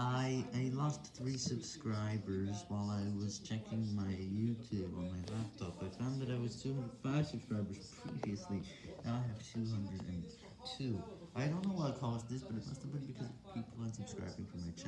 I, I lost 3 subscribers while I was checking my YouTube on my laptop. I found that I was 205 subscribers previously, now I have 202. I don't know what caused this, but it must have been because people unsubscribing from my channel.